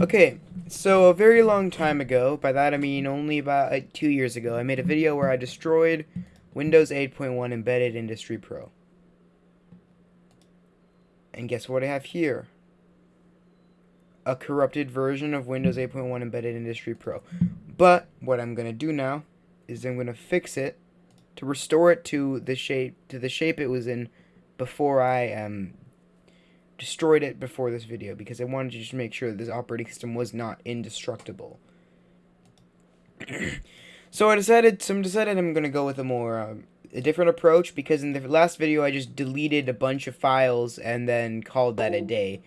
Okay, so a very long time ago, by that I mean only about uh, two years ago, I made a video where I destroyed Windows 8.1 Embedded Industry Pro. And guess what I have here? A corrupted version of Windows 8.1 Embedded Industry Pro. But what I'm going to do now is I'm going to fix it to restore it to the shape to the shape it was in before I um destroyed it before this video because I wanted to just make sure that this operating system was not indestructible. so I decided, so I decided I'm going to go with a more, um, a different approach because in the last video I just deleted a bunch of files and then called that a day.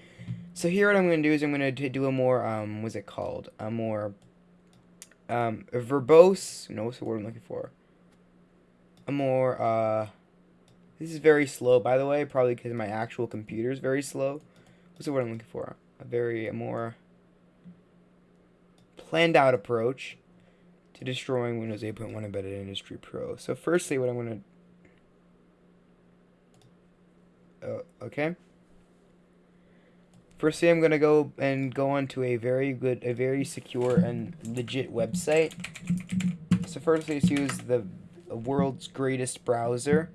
So here what I'm going to do is I'm going to do a more, um, what's it called? A more, um, a verbose, no, what's the word I'm looking for? A more, uh, this is very slow, by the way, probably because my actual computer is very slow. What's the word I'm looking for? A very a more planned out approach to destroying Windows 8.1 Embedded Industry Pro. So firstly, what I'm going to... Uh, okay. Firstly, I'm going to go and go onto a very good, a very secure and legit website. So firstly, let's use the world's greatest browser.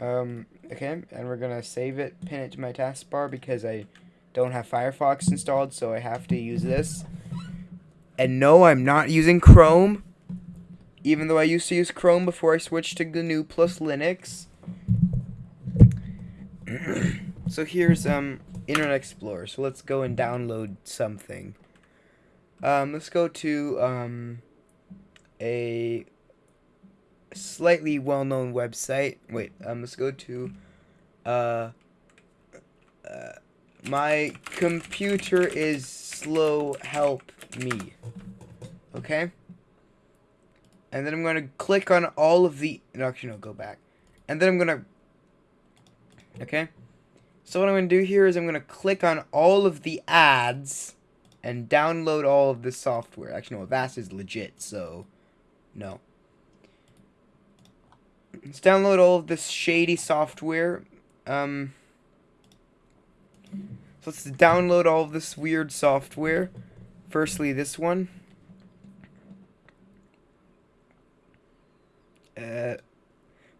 Um, okay, and we're gonna save it, pin it to my taskbar because I don't have Firefox installed, so I have to use this. And no, I'm not using Chrome, even though I used to use Chrome before I switched to GNU plus Linux. so here's um Internet Explorer. So let's go and download something. Um, let's go to um a slightly well-known website. Wait, um, let's go to, uh, uh, my computer is slow, help me. Okay? And then I'm going to click on all of the, no, actually, no, go back. And then I'm going to, okay? So what I'm to do here is I'm going to click on all of the ads and download all of the software. Actually, no, Avast is legit, so no. Let's download all of this shady software. Um, so let's download all of this weird software. Firstly, this one. Uh,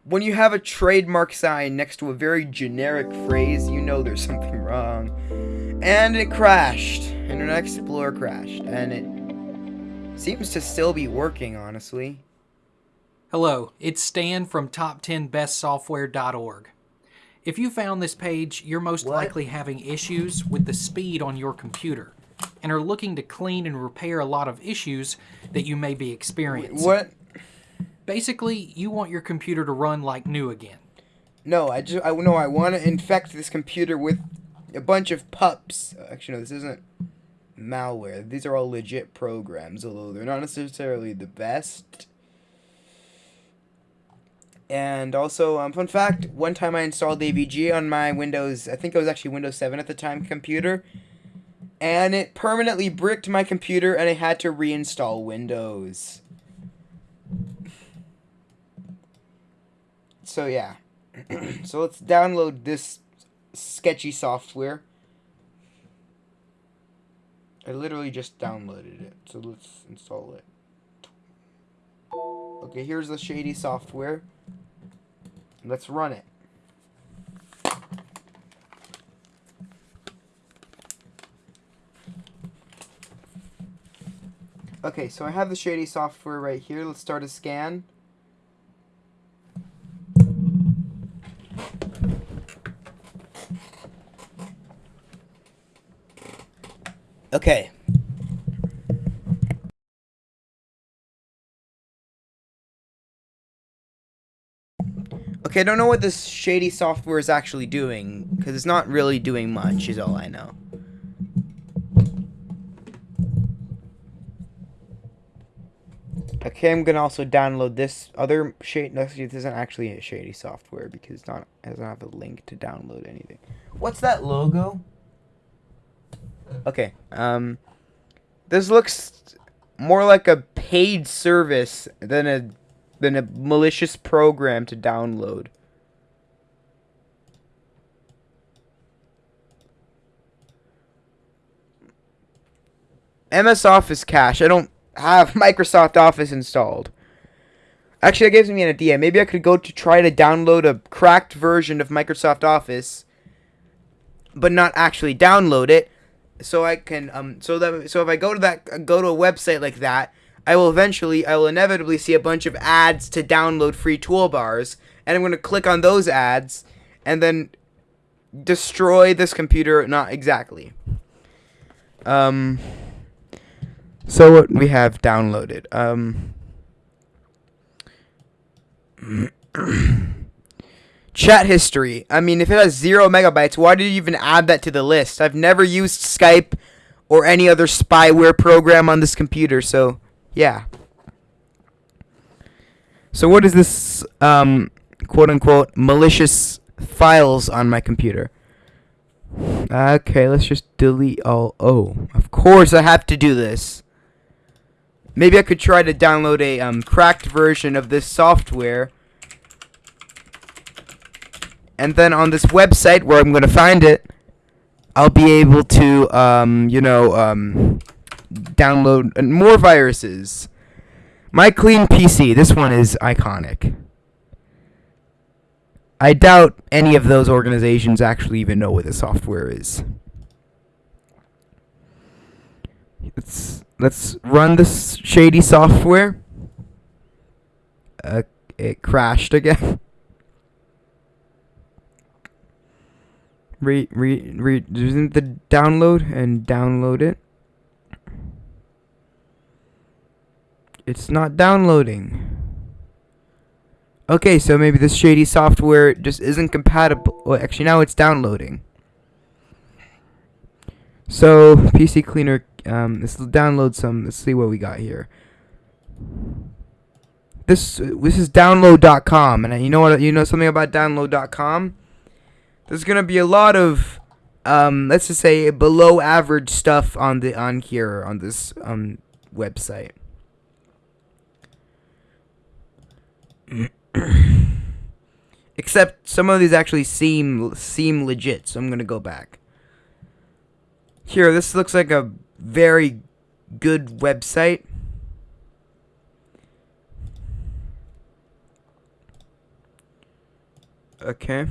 when you have a trademark sign next to a very generic phrase, you know there's something wrong. And it crashed. Internet Explorer crashed. And it seems to still be working, honestly. Hello, it's Stan from top10bestsoftware.org. If you found this page, you're most what? likely having issues with the speed on your computer and are looking to clean and repair a lot of issues that you may be experiencing. What? Basically, you want your computer to run like new again. No, I just I no, I want to infect this computer with a bunch of pups. Actually, no, this isn't malware. These are all legit programs, although they're not necessarily the best. And also, um, fun fact, one time I installed AVG on my Windows, I think it was actually Windows 7 at the time, computer. And it permanently bricked my computer and I had to reinstall Windows. So yeah. so let's download this sketchy software. I literally just downloaded it. So let's install it. Okay, here's the shady software. Let's run it. Okay, so I have the shady software right here. Let's start a scan. Okay, Okay, I don't know what this shady software is actually doing, because it's not really doing much, is all I know. Okay, I'm gonna also download this other shady. No, this isn't actually a shady software because it's not. It doesn't have a link to download anything. What's that logo? Okay. Um, this looks more like a paid service than a than a malicious program to download. MS Office cache. I don't have Microsoft Office installed. Actually, that gives me an idea. Maybe I could go to try to download a cracked version of Microsoft Office, but not actually download it. So I can um so that so if I go to that go to a website like that, I will eventually I will inevitably see a bunch of ads to download free toolbars, and I'm going to click on those ads, and then destroy this computer. Not exactly. Um. So what we have downloaded. Um. Chat history. I mean, if it has zero megabytes, why did you even add that to the list? I've never used Skype or any other spyware program on this computer, so yeah. So what is this, um, quote unquote, malicious files on my computer? Okay, let's just delete all. Oh, of course I have to do this. Maybe I could try to download a um, cracked version of this software. And then on this website where I'm going to find it, I'll be able to, um, you know, um, download more viruses. My clean PC, this one is iconic. I doubt any of those organizations actually even know what the software is. Let's let's run this shady software. Uh, it crashed again. re re re the download and download it. It's not downloading. Okay, so maybe this shady software just isn't compatible. Well, actually, now it's downloading. So, PC Cleaner, um, let's download some. Let's see what we got here. This this is download.com, and you know what? You know something about download.com? There's gonna be a lot of, um, let's just say below average stuff on the on here on this um website. Except some of these actually seem seem legit, so I'm gonna go back. Here, this looks like a very good website. Okay.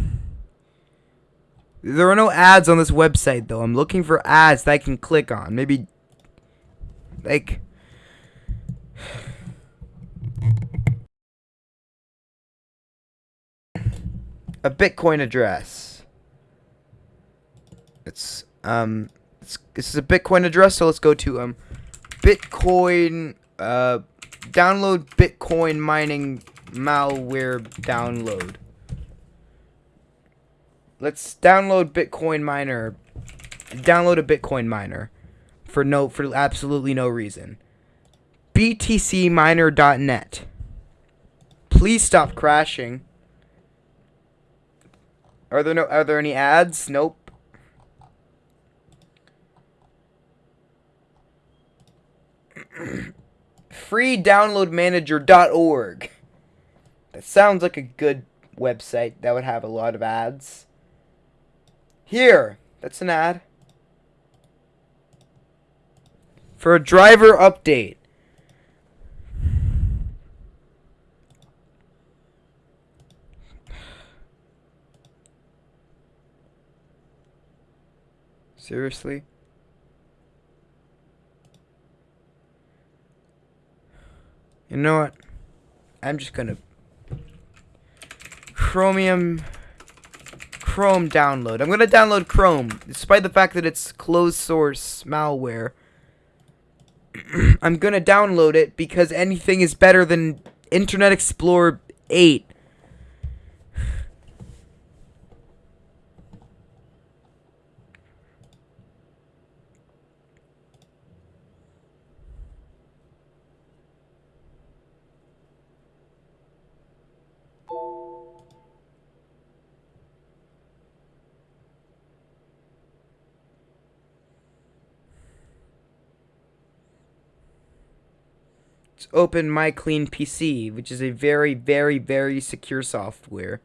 There are no ads on this website, though. I'm looking for ads that I can click on. Maybe, like, a Bitcoin address. It's um, it's, this is a Bitcoin address, so let's go to um, Bitcoin uh, download Bitcoin mining malware download. Let's download Bitcoin miner. Download a Bitcoin miner for no for absolutely no reason. btcminer.net. Please stop crashing. Are there no are there any ads? Nope. freedownloadmanager.org. That sounds like a good website that would have a lot of ads. Here, that's an ad. For a driver update. Seriously? You know what? I'm just gonna Chromium Chrome download. I'm gonna download Chrome, despite the fact that it's closed source malware. I'm gonna download it because anything is better than Internet Explorer 8. Open My Clean PC, which is a very, very, very secure software.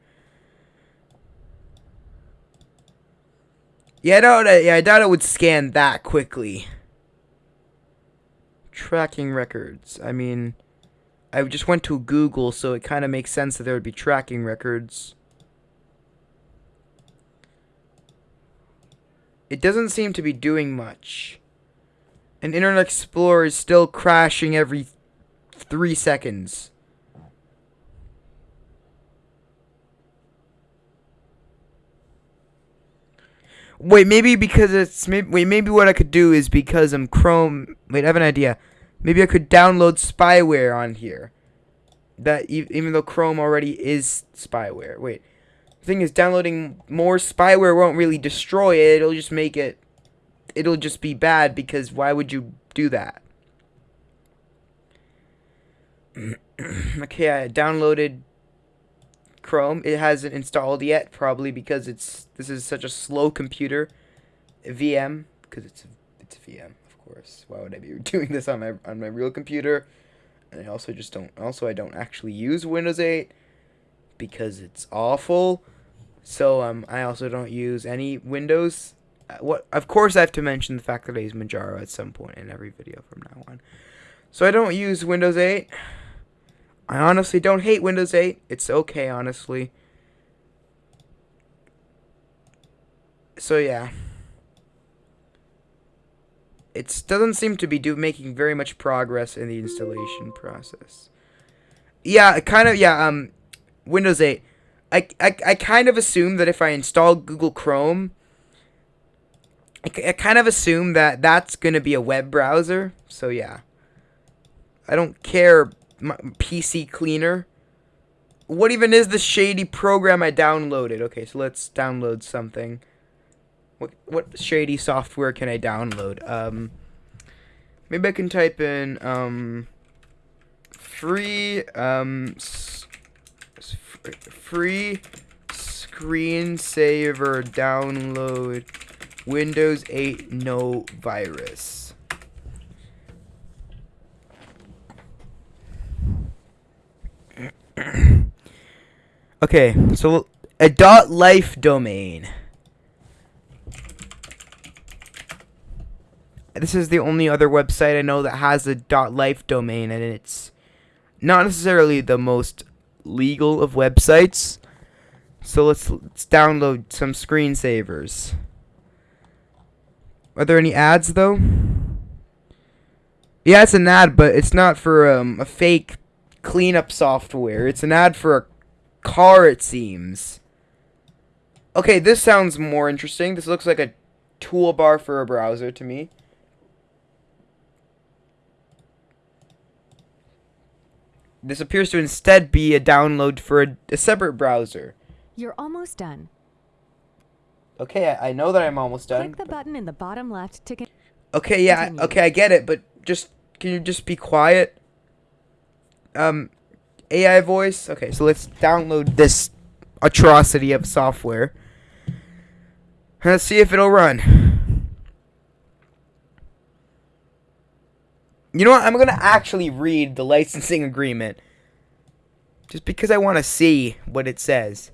Yeah, I doubt it, yeah, I doubt it would scan that quickly. Tracking records. I mean, I just went to Google, so it kind of makes sense that there would be tracking records. It doesn't seem to be doing much. And Internet Explorer is still crashing every three seconds. Wait, maybe because it's maybe wait, maybe what I could do is because I'm Chrome. Wait, I have an idea. Maybe I could download spyware on here. That even though Chrome already is spyware. Wait. The thing is downloading more spyware won't really destroy it. It'll just make it it'll just be bad because why would you do that? okay, I downloaded Chrome. It hasn't installed yet, probably because it's this is such a slow computer. VM, because it's a, it's a VM, of course. Why would I be doing this on my on my real computer? And I also just don't. Also, I don't actually use Windows 8 because it's awful. So um, I also don't use any Windows. Uh, what? Of course, I have to mention the fact that I use Manjaro at some point in every video from now on. So I don't use Windows 8. I honestly don't hate Windows 8. It's okay, honestly. So yeah. It doesn't seem to be do making very much progress in the installation process. Yeah, kind of, yeah, um, Windows 8. I, I, I kind of assume that if I install Google Chrome, I, I kind of assume that that's going to be a web browser. So yeah. I don't care PC cleaner. What even is the shady program I downloaded? Okay, so let's download something. What what shady software can I download? Um, maybe I can type in um, free um, free screensaver download Windows 8 no virus. okay, so a dot life domain. This is the only other website I know that has a dot life domain, and it's not necessarily the most legal of websites. So let's, let's download some screensavers. Are there any ads though? Yeah, it's an ad, but it's not for um, a fake cleanup software. It's an ad for a car, it seems. Okay, this sounds more interesting. This looks like a toolbar for a browser to me. This appears to instead be a download for a, a separate browser. You're almost done. Okay, I, I, know that I'm almost done. Click the button in the bottom left to. Okay, yeah, okay, I get it, but just can you just be quiet? Um, AI voice. Okay, so let's download this atrocity of software. Let's see if it'll run. You know what? I'm going to actually read the licensing agreement. Just because I want to see what it says.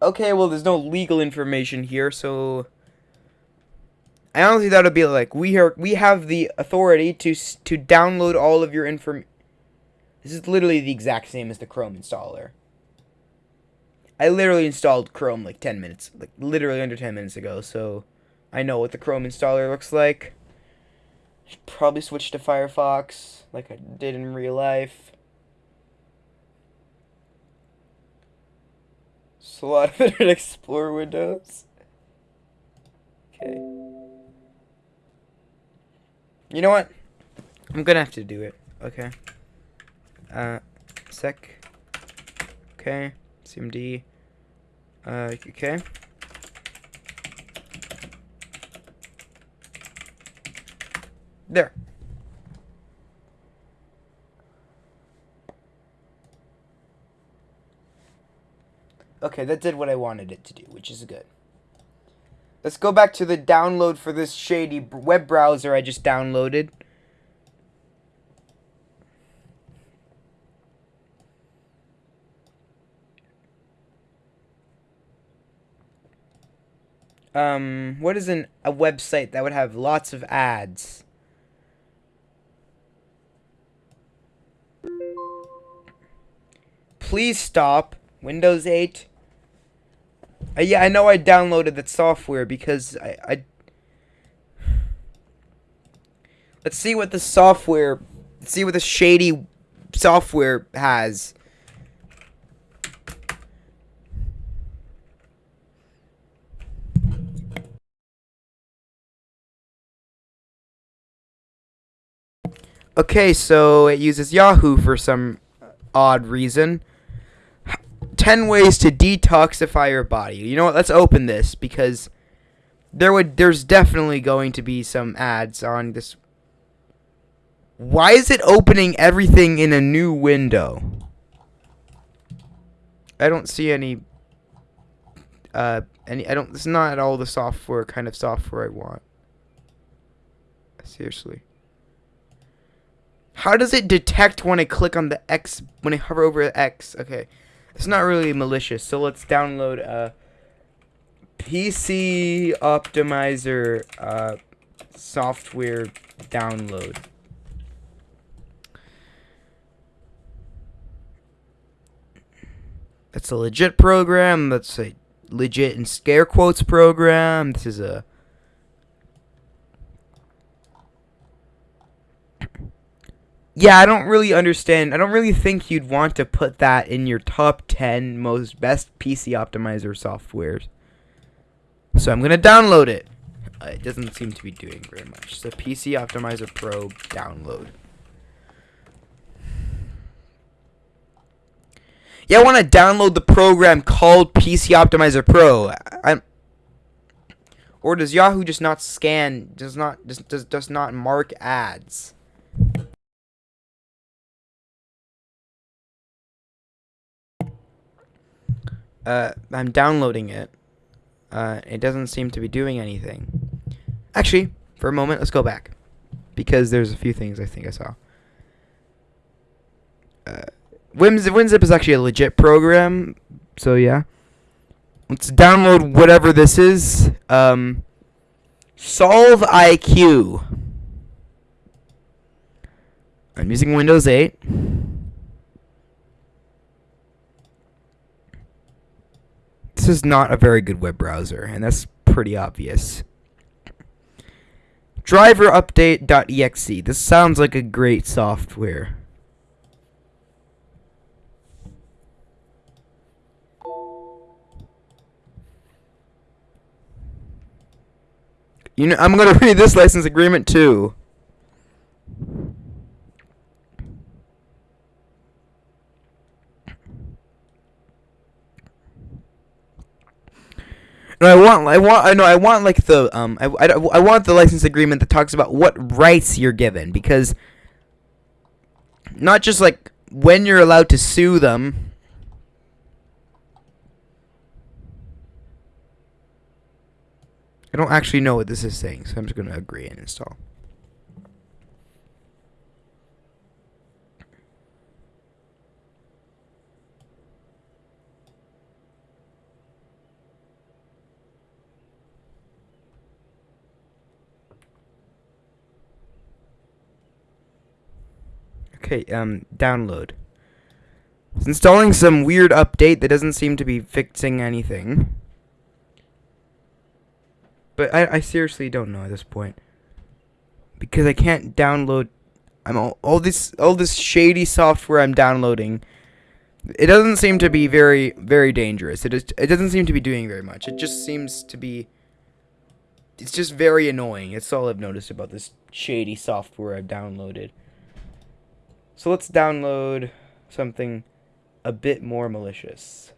Okay, well, there's no legal information here, so I honestly thought it'd be like we are we have the authority to to download all of your inform. This is literally the exact same as the Chrome installer. I literally installed Chrome like 10 minutes, like literally under 10 minutes ago, so I know what the Chrome installer looks like. Should probably switch to Firefox like I did in real life. So of Internet Explorer windows. Okay. You know what? I'm gonna have to do it. Okay. Uh, sec. Okay. CMD. Uh, okay. There. Okay, that did what I wanted it to do, which is good. Let's go back to the download for this shady web browser I just downloaded. Um, what is an, a website that would have lots of ads? Please stop. Windows 8. Uh, yeah, I know I downloaded that software because I, I Let's see what the software let's see what the shady software has. Okay, so it uses Yahoo for some odd reason. 10 ways to detoxify your body. You know what? Let's open this because there would there's definitely going to be some ads on this. Why is it opening everything in a new window? I don't see any uh any I don't it's not at all the software kind of software I want. Seriously. How does it detect when I click on the X when I hover over the X? Okay. It's not really malicious, so let's download a PC optimizer uh, software download. That's a legit program. That's a legit in scare quotes program. This is a yeah, I don't really understand. I don't really think you'd want to put that in your top 10 most best PC optimizer softwares. So I'm going to download it. Uh, it doesn't seem to be doing very much. So PC Optimizer Pro download. Yeah, I want to download the program called PC Optimizer Pro. I'm or does Yahoo just not scan does not does, does, does not mark ads? Uh, I'm downloading it. Uh, it doesn't seem to be doing anything. Actually, for a moment, let's go back. Because there's a few things I think I saw. Uh, WinZip, WinZip is actually a legit program, so yeah. Let's download whatever this is. Um, Solve IQ. I'm using Windows 8. This is not a very good web browser, and that's pretty obvious. Driver update.exe. This sounds like a great software. You know, I'm going to read this license agreement too. No, I want, I want, I know, I want like the, um, I, I, I want the license agreement that talks about what rights you're given because not just like when you're allowed to sue them. I don't actually know what this is saying, so I'm just going to agree and install. Okay, um, download. It's installing some weird update that doesn't seem to be fixing anything. But I, I seriously don't know at this point. Because I can't download I'm all, all this all this shady software I'm downloading. It doesn't seem to be very very dangerous. It is it doesn't seem to be doing very much. It just seems to be it's just very annoying. It's all I've noticed about this shady software I've downloaded. So let's download something a bit more malicious.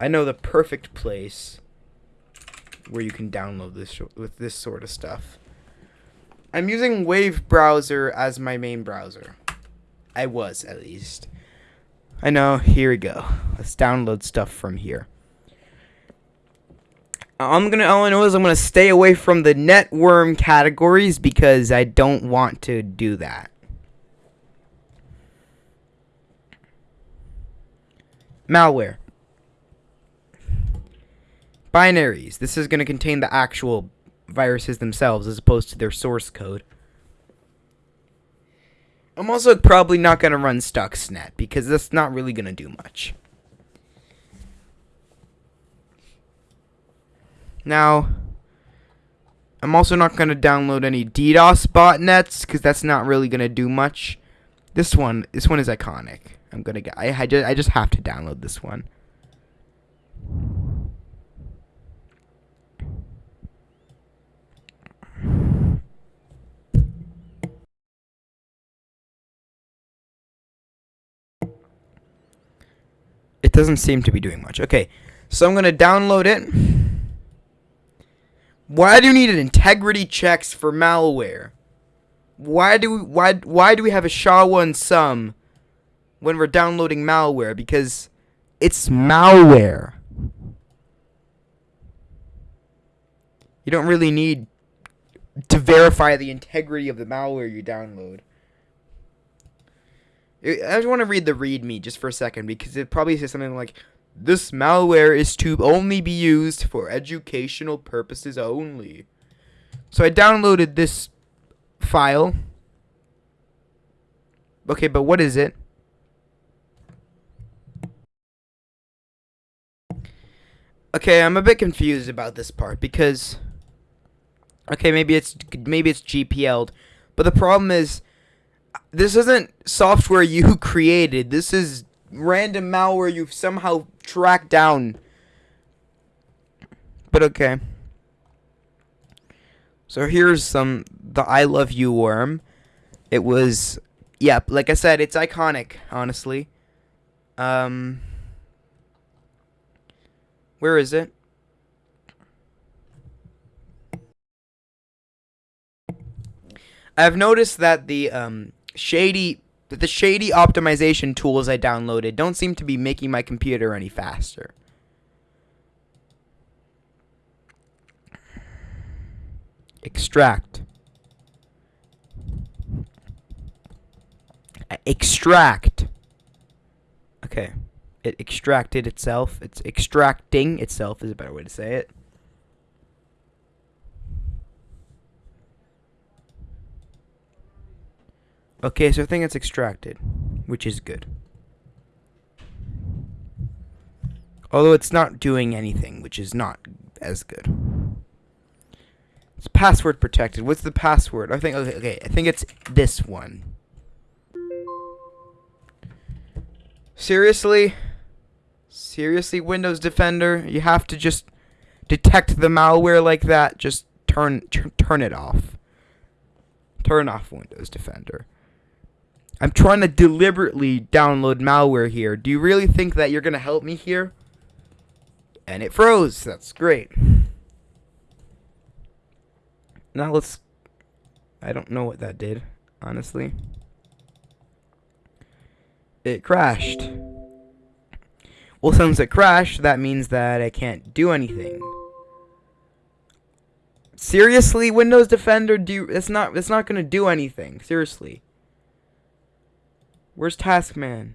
I know the perfect place where you can download this with this sort of stuff. I'm using Wave browser as my main browser. I was at least. I know, here we go. Let's download stuff from here. I'm gonna all I know is I'm gonna stay away from the networm categories because I don't want to do that. Malware. binaries. This is going to contain the actual viruses themselves as opposed to their source code. I'm also probably not going to run Stuxnet because that's not really going to do much. Now, I'm also not going to download any DDoS botnets because that's not really going to do much. This one, this one is iconic. I'm to get. I, I just I just have to download this one. It doesn't seem to be doing much. Okay, so I'm to download it. Why do you need integrity checks for malware? Why do we, why why do we have a SHA-1 when we're downloading malware? Because it's malware. You don't really need to verify the integrity of the malware you download. I just want to read the README just for a second because it probably says something like, "This malware is to only be used for educational purposes only." So I downloaded this file. Okay, but what is it? Okay, I'm a bit confused about this part because okay, maybe it's maybe it's GPL'd, but the problem is this isn't software you created. This is random malware you've somehow tracked down. But okay. So here's some the I love you worm. It was yep, yeah, like I said, it's iconic, honestly. Um Where is it? I've noticed that the um shady the shady optimization tools I downloaded don't seem to be making my computer any faster. Extract. Extract. It extracted itself. It's extracting itself is a better way to say it. Okay, so I think it's extracted, which is good. Although it's not doing anything, which is not as good. It's password protected. What's the password? I think okay, okay, I think it's this one. Seriously? Seriously, Windows Defender? You have to just detect the malware like that? Just turn turn it off. Turn off Windows Defender. I'm trying to deliberately download malware here. Do you really think that you're going to help me here? And it froze. That's great. Now let's... I don't know what that did, honestly. It crashed. Well, since it crashed, that means that I can't do anything. Seriously, Windows Defender, do it's not it's not going to do anything. Seriously. Where's Taskman?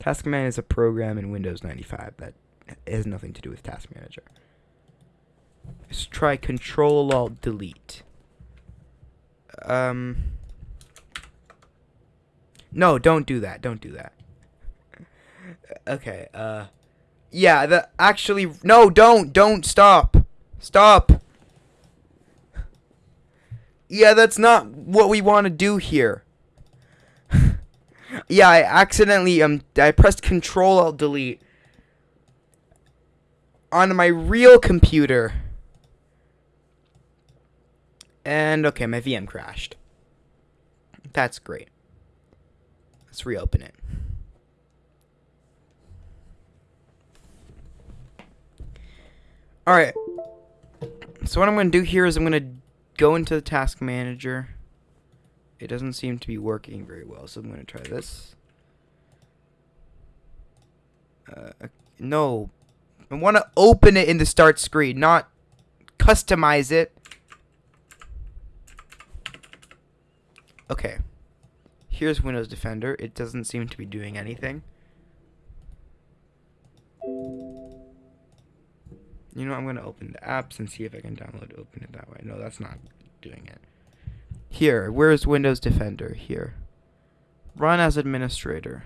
Taskman is a program in Windows 95 that has nothing to do with Task Manager. Let's try Control Alt Delete. Um. No, don't do that. Don't do that. Okay. Uh. Yeah. The actually no. Don't. Don't stop. Stop. Yeah, that's not what we want to do here. Yeah, I accidentally um I pressed Control Alt Delete on my real computer. And okay, my VM crashed. That's great. Let's reopen it. Alright. So what I'm going to do here is I'm going to go into the task manager. It doesn't seem to be working very well, so I'm going to try this. Uh, no. I want to open it in the start screen, not customize it. Okay. Here's Windows Defender. It doesn't seem to be doing anything. You know, I'm gonna open the apps and see if I can download open it that way. No, that's not doing it. Here, where's Windows Defender? Here. Run as administrator.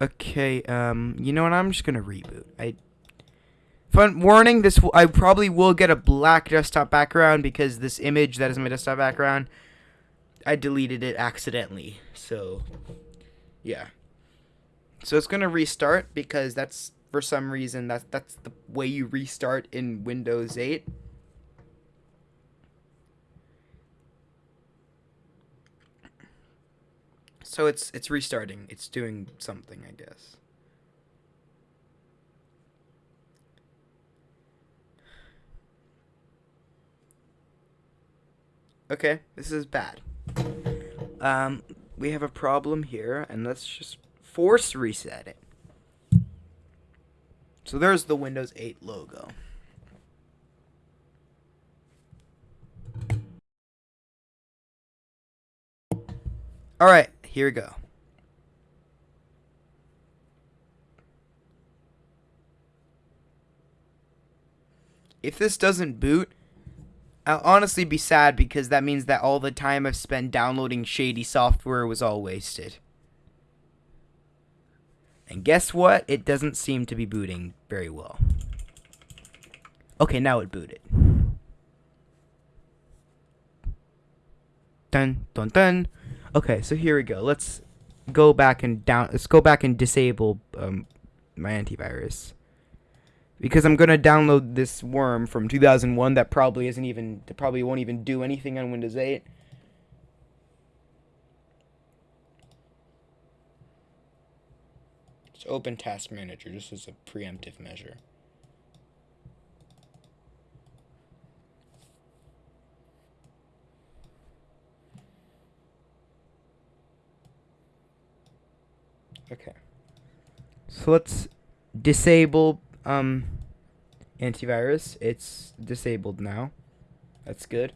Okay, um, you know what? I'm just gonna reboot. I Fun warning: This w- I probably will get a black desktop background because this image that is my desktop background, I deleted it accidentally. So, yeah. So it's gonna restart because that's for some reason that's that's the way you restart in Windows 8. So it's it's restarting. It's doing something, I guess. Okay, this is bad. Um, we have a problem here, and let's just force reset it. So there's the Windows 8 logo. Alright, here we go. If this doesn't boot, I'll honestly be sad because that means that all the time I've spent downloading shady software was all wasted. And guess what? It doesn't seem to be booting very well. Okay, now it booted. Dun dun dun. Okay, so here we go. Let's go back and down. Let's go back and disable um, my antivirus because I'm gonna download this worm from 2001 that probably isn't even that probably won't even do anything on Windows 8. Let's open Task Manager just as a preemptive measure. Okay. So let's disable um antivirus. It's disabled now. That's good.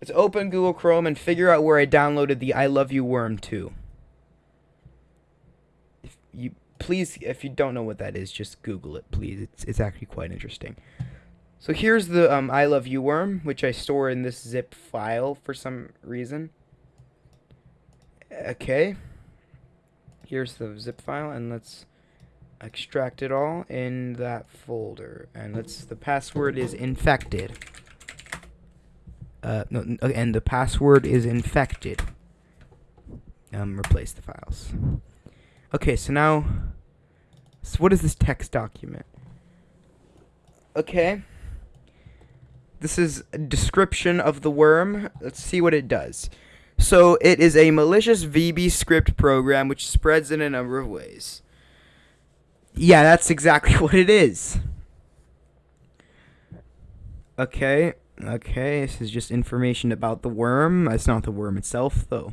Let's open Google Chrome and figure out where I downloaded the I Love You Worm 2. If you please if you don't know what that is, just Google it, please. It's it's actually quite interesting. So here's the um, I Love You Worm, which I store in this zip file for some reason. Okay. Here's the zip file, and let's extract it all in that folder. And let's the password is infected. Uh no and the password is infected. Um replace the files. Okay so now so what is this text document? Okay. This is a description of the worm. Let's see what it does. So it is a malicious VB script program which spreads in a number of ways yeah, that's exactly what it is. Okay, okay, this is just information about the worm. It's not the worm itself, though.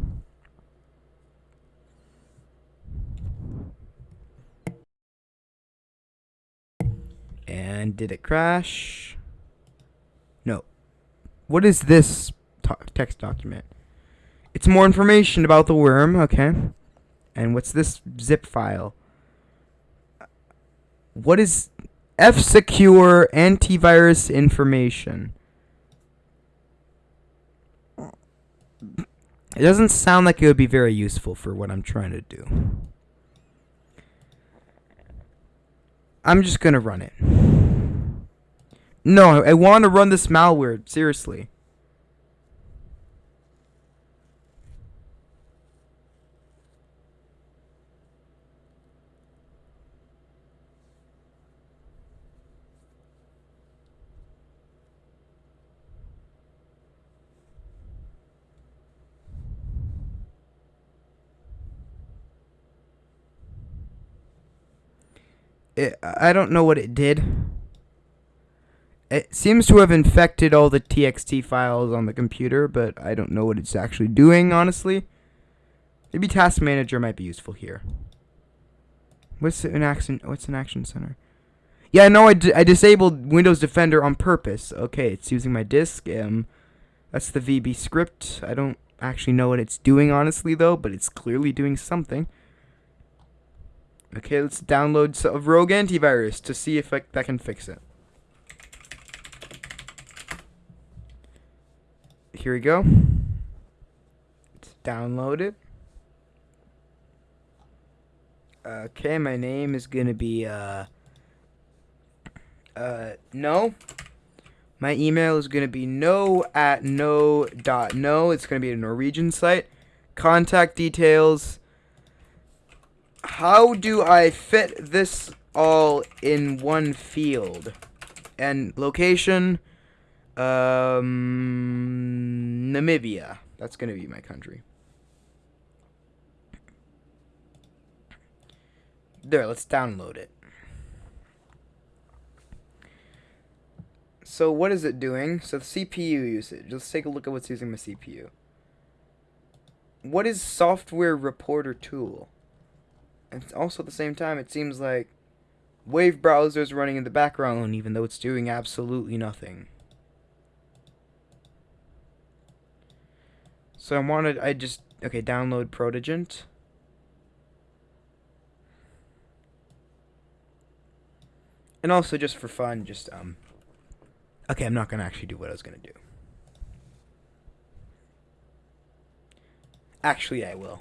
And did it crash? No. What is this text document? It's more information about the worm, okay. And what's this zip file? What is F secure antivirus information? It doesn't sound like it would be very useful for what I'm trying to do. I'm just gonna run it. No, I want to run this malware, seriously. It, I don't know what it did. It seems to have infected all the TXT files on the computer, but I don't know what it's actually doing, honestly. Maybe Task Manager might be useful here. What's an action? What's an action center? Yeah, no, I, I disabled Windows Defender on purpose. Okay, it's using my disk. Um, that's the VB script. I don't actually know what it's doing, honestly, though, but it's clearly doing something. Okay, let's download so- Rogue Antivirus to see if I, that can fix it. Here we go. Let's download it. Okay, my name is gonna be uh uh no. My email is gonna be no at no dot no. It's gonna be a Norwegian site. Contact details. How do I fit this all in one field? And location, um, Namibia. That's gonna be my country. There, let's download it. So what is it doing? So the CPU usage. Let's take a look at what's using my CPU. What is software reporter tool? And also at the same time, it seems like Wave browser is running in the background, even though it's doing absolutely nothing. So I wanted, I just, okay, download Protegent. And also just for fun, just, um, okay, I'm not going to actually do what I was going to do. Actually, I will.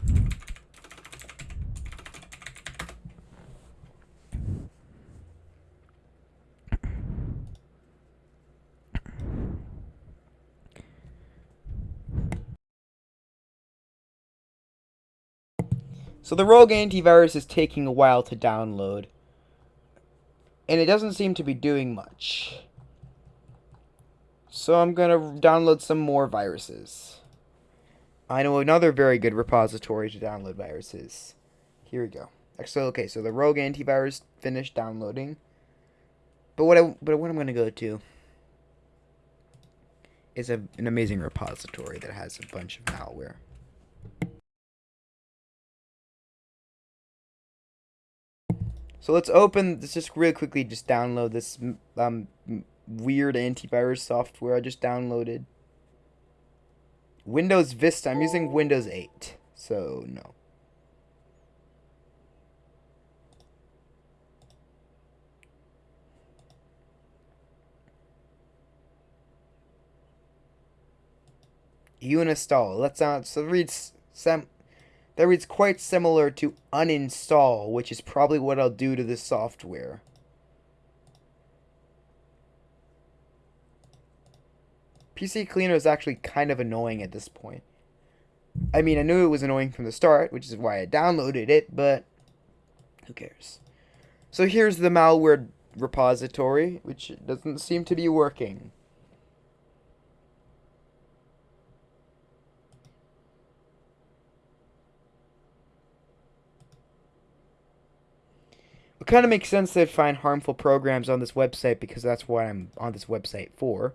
So the Rogue antivirus is taking a while to download. And it doesn't seem to be doing much. So I'm going to download some more viruses. I know another very good repository to download viruses. Here we go. So okay, so the Rogue antivirus finished downloading. But what I but what I'm going to go to is a, an amazing repository that has a bunch of malware. So let's open, let's just really quickly just download this um, weird antivirus software I just downloaded. Windows Vista, I'm using Windows 8, so no. Uninstall. Let's uh, so reads some that reads quite similar to uninstall, which is probably what I'll do to this software. PC Cleaner is actually kind of annoying at this point. I mean, I knew it was annoying from the start, which is why I downloaded it, but who cares? So here's the malware repository, which doesn't seem to be working. It kind of makes sense to find harmful programs on this website because that's what I'm on this website for.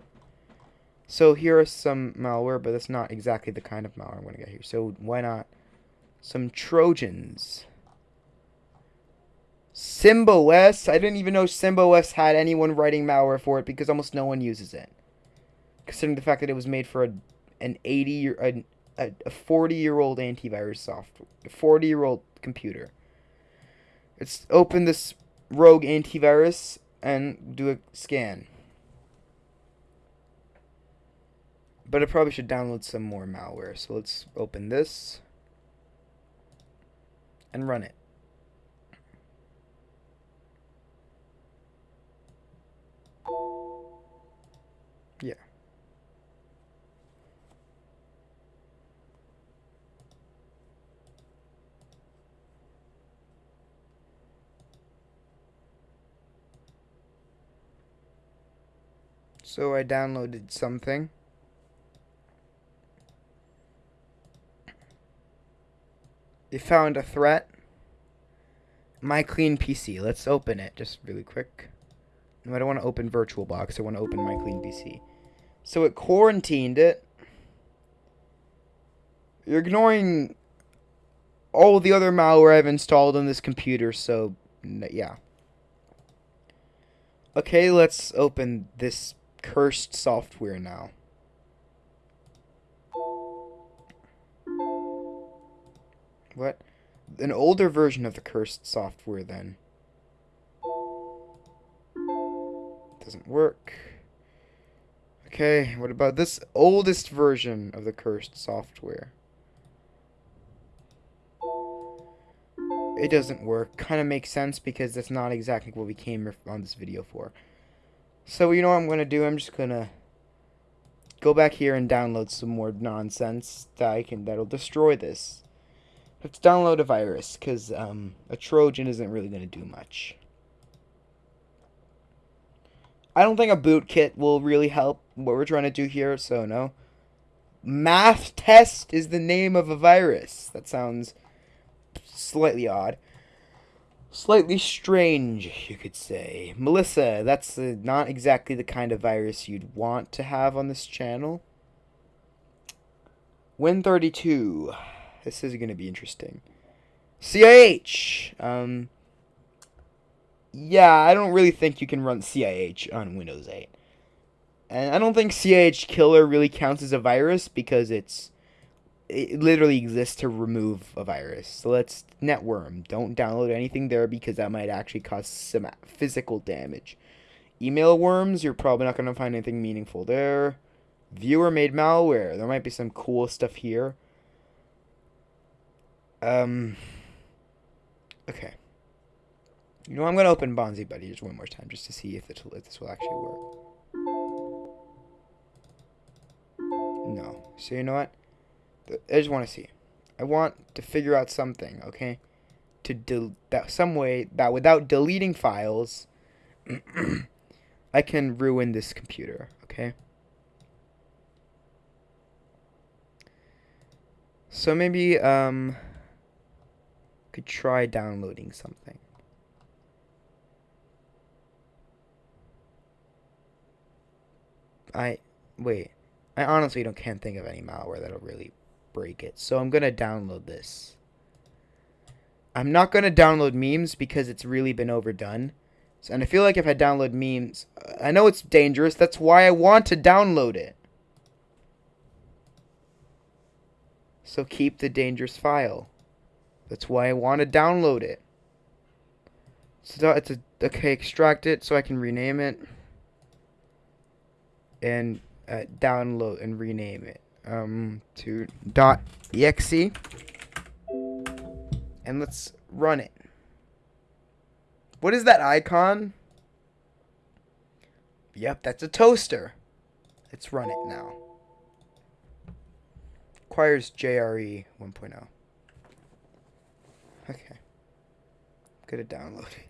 So here are some malware, but that's not exactly the kind of malware I'm going to get here. So why not some Trojans? SymboS. I didn't even know SymboS had anyone writing malware for it because almost no one uses it. Considering the fact that it was made for a, an 80 year, a, a 40 year old antivirus software, a 40 year old computer. Let's open this rogue antivirus and do a scan. But I probably should download some more malware. So let's open this and run it. Yeah. So I downloaded something. It found a threat. My clean PC. Let's open it just really quick. No, I don't want to open VirtualBox. I want to open my clean PC. So it quarantined it. You're ignoring all the other malware I've installed on this computer, so yeah. Okay, let's open this cursed software now. What? an older version of the cursed software then. Doesn't work. Okay, what about this oldest version of the cursed software? It doesn't work. Kind of makes sense because that's not exactly what we came on this video for. So you know what I'm going to do? I'm just going to go back here and download some more nonsense that I can that'll destroy this. Let's download a virus because um, a Trojan isn't really going to do much. I don't think a bootkit will really help what we're trying to do here, so no. Math test is the name of a virus. That sounds slightly odd. Slightly strange, you could say. Melissa, that's uh, not exactly the kind of virus you'd want to have on this channel. Win32. This is going to be interesting. CIH. Um, yeah, I don't really think you can run CIH on Windows 8. And I don't think CIH killer really counts as a virus because it's it literally exists to remove a virus. So let's networm. Don't download anything there because that might actually cause some physical damage. Email worms, you're probably not going to find anything meaningful there. Viewer made malware. There might be some cool stuff here. Um. Okay. You know, I'm going to open Bonzi Buddy just one more time just to see if, this will actually work. No. So you know what? I just want to see. I want to figure out something, okay? To del that some way that without deleting files, I can ruin this computer, okay? So maybe um could try downloading something. I wait. I honestly don't can't think of any malware that'll really break it. So I'm going to download this. I'm not going to download MEMZ because it's really been overdone. So, and I feel like if I download MEMZ, I know it's dangerous. That's why I want to download it. So keep the dangerous file. That's why I want to download it. So it's a okay. Extract it so I can rename it and uh, download and rename it um, to dot exe and let's run it. What is that icon? Yep, that's a toaster. Let's run it now. Requires JRE 1.0. Okay. I'm gonna download it.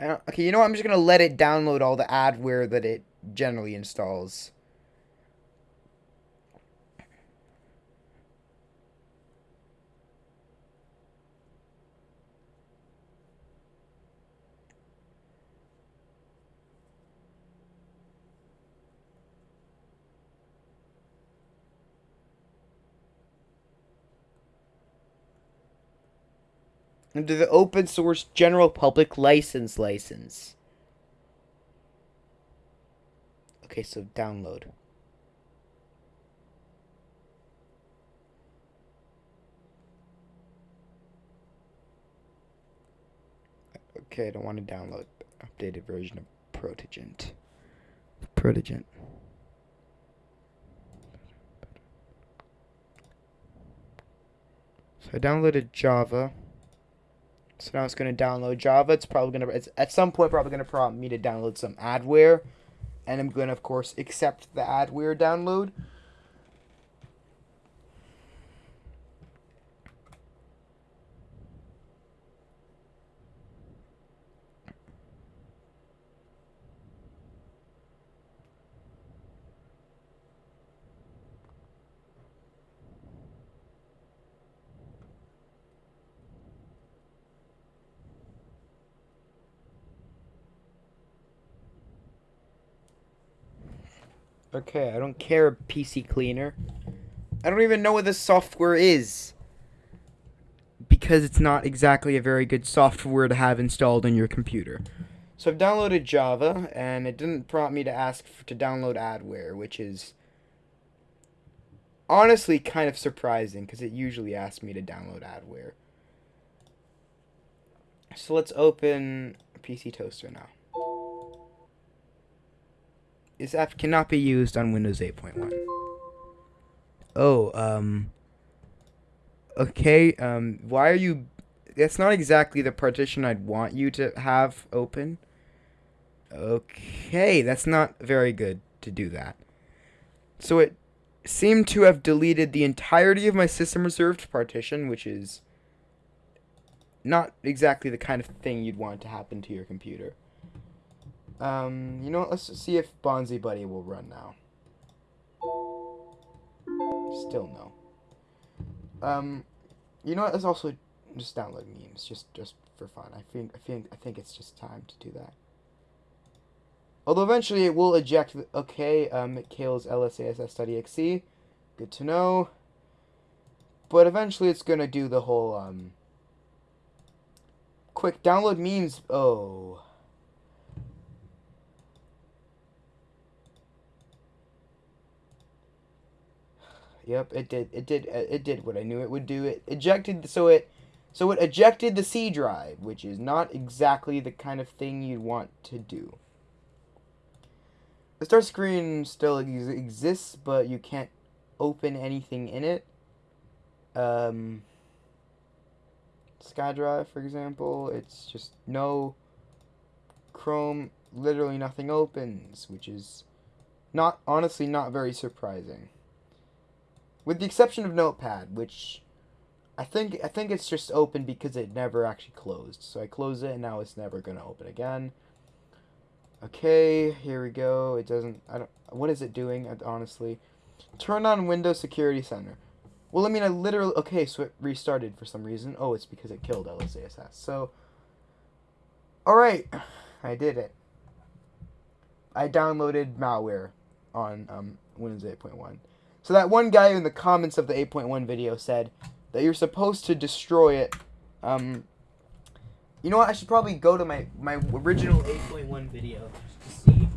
Okay, you know what? I'm just going to let it download all the adware that it generally installs. Under the open source general public license license. Okay, so download. Okay, I don't want to download updated version of Protegent. Protegent. So I downloaded Java. So now it's going to download Java. It's probably going to, at some point probably going to prompt me to download some adware. And I'm going to, of course, accept the adware download. Okay, I don't care, PC Cleaner. I don't even know what this software is. Because it's not exactly a very good software to have installed on your computer. So I've downloaded Java, and it didn't prompt me to ask to download adware, which is honestly kind of surprising because it usually asks me to download adware. So let's open PC Toaster now. This app cannot be used on Windows 8.1. Oh, um. Okay, um, why are you. That's not exactly the partition I'd want you to have open. Okay, that's not very good to do that. So it seemed to have deleted the entirety of my system reserved partition, which is not exactly the kind of thing you'd want to happen to your computer. Um, you know? Let's see if Bonzi Buddy will run now. Still no. Um, you know what? Let's also just download MEMZ, just just for fun. I think I think I think it's just time to do that. Although eventually it will eject. Okay, um, it kills lsass.exe. Good to know. But eventually it's gonna do the whole um. Quick download MEMZ. Oh. Yep, it did. It did. uh, It did what I knew it would do. It ejected. So it, so it ejected the C drive, which is not exactly the kind of thing you'd want to do. The start screen still ex- exists, but you can't open anything in it. Um, SkyDrive, for example, it's just no Chrome. Literally nothing opens, which is not honestly not very surprising with the exception of Notepad, which I think I think it's just open because it never actually closed. So I close it and now it's never gonna open again. Okay, here we go. It doesn't. I don't. What is it doing? uh, Honestly, turn on Windows Security Center. Well, I mean, I literally. Okay, so it restarted for some reason. Oh, it's because it killed LSASS. So, all right, I did it. I downloaded malware on um, Windows 8.1. So that one guy in the comments of the 8.1 video said that you're supposed to destroy it. Um, you know what? I should probably go to my, my original 8.1 video to see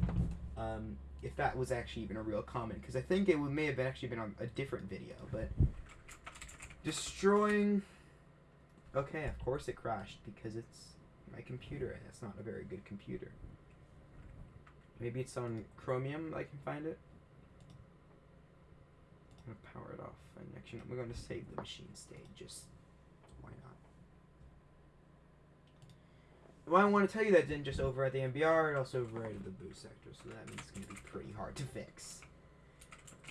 um, if that was actually even a real comment. Because I think it may have actually been on a different video. But destroying... Okay, of course it crashed because it's my computer and it's not a very good computer. Maybe it's on Chromium I can find it. I'm gonna power it off and actually we're going to save the machine state just why not? Well I want to tell you that didn't just overwrite the MBR it also overwrote the boot sector so that means it's going to be pretty hard to fix.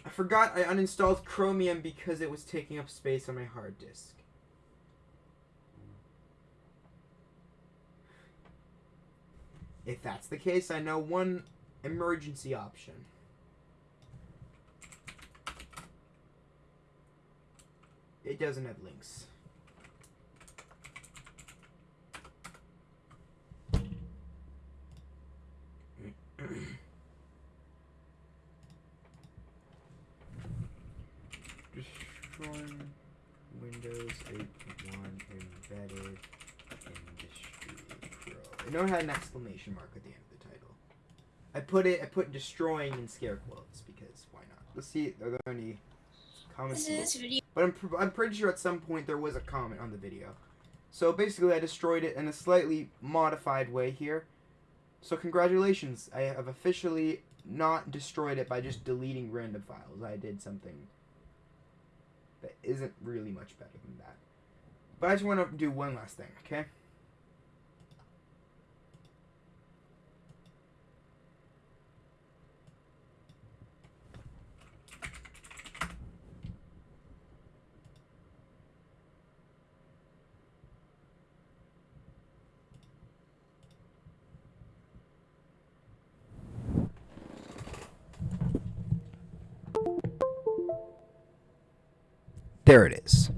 I forgot I uninstalled Chromium because it was taking up space on my hard disk. If that's the case I know one emergency option It doesn't have links. Destroying Windows 8.1 embedded industry pro. I know it had an exclamation mark at the end of the title. I put it. I put destroying in scare quotes because why not? Let's see. Are there any comments? This is video. But I'm, pr- I'm pretty sure at some point there was a comment on the video. So basically, I destroyed it in a slightly modified way here. So congratulations, I have officially not destroyed it by just deleting random files. I did something that isn't really much better than that. But I just want to do one last thing, okay? There it is.